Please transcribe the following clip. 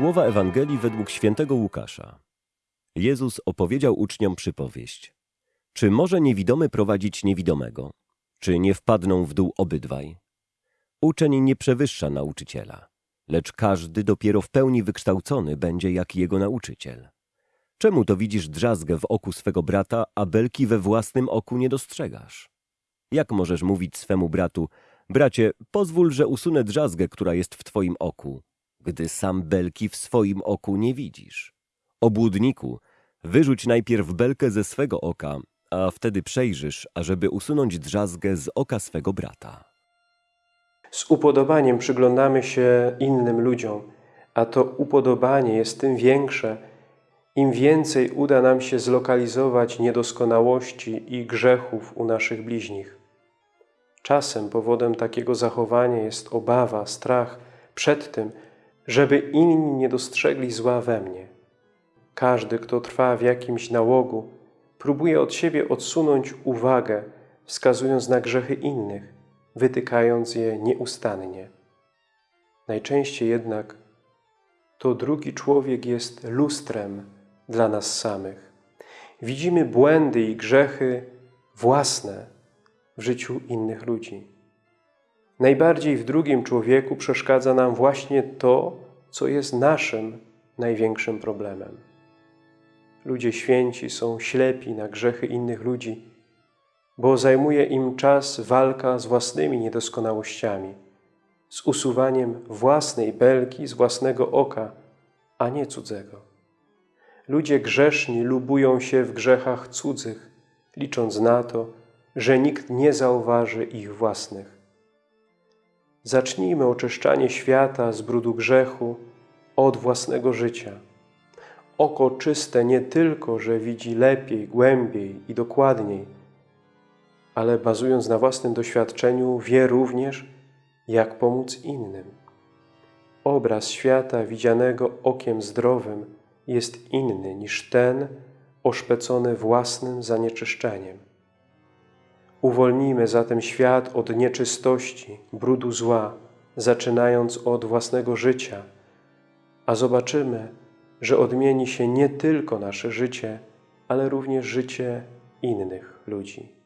Słowa Ewangelii według świętego Łukasza. Jezus opowiedział uczniom przypowieść. Czy może niewidomy prowadzić niewidomego? Czy nie wpadną w dół obydwaj? Uczeń nie przewyższa nauczyciela, lecz każdy dopiero w pełni wykształcony będzie jak jego nauczyciel. Czemu to widzisz drzazgę w oku swego brata, a belki we własnym oku nie dostrzegasz? Jak możesz mówić swemu bratu, bracie, pozwól, że usunę drzazgę, która jest w twoim oku, gdy sam belki w swoim oku nie widzisz? Obłudniku, wyrzuć najpierw belkę ze swego oka, a wtedy przejrzysz, ażeby usunąć drzazgę z oka swego brata. Z upodobaniem przyglądamy się innym ludziom, a to upodobanie jest tym większe, im więcej uda nam się zlokalizować niedoskonałości i grzechów u naszych bliźnich. Czasem powodem takiego zachowania jest obawa, strach przed tym, żeby inni nie dostrzegli zła we mnie. Każdy, kto trwa w jakimś nałogu, próbuje od siebie odsunąć uwagę, wskazując na grzechy innych, wytykając je nieustannie. Najczęściej jednak to drugi człowiek jest lustrem dla nas samych. Widzimy błędy i grzechy własne w życiu innych ludzi. Najbardziej w drugim człowieku przeszkadza nam właśnie to, co jest naszym największym problemem. Ludzie święci są ślepi na grzechy innych ludzi, bo zajmuje im czas walka z własnymi niedoskonałościami, z usuwaniem własnej belki z własnego oka, a nie cudzego. Ludzie grzeszni lubują się w grzechach cudzych, licząc na to, że nikt nie zauważy ich własnych. Zacznijmy oczyszczanie świata z brudu grzechu od własnego życia. Oko czyste nie tylko, że widzi lepiej, głębiej i dokładniej, ale bazując na własnym doświadczeniu, wie również, jak pomóc innym. Obraz świata widzianego okiem zdrowym jest inny niż ten oszpecony własnym zanieczyszczeniem. Uwolnijmy zatem świat od nieczystości, brudu zła, zaczynając od własnego życia, a zobaczymy, że odmieni się nie tylko nasze życie, ale również życie innych ludzi.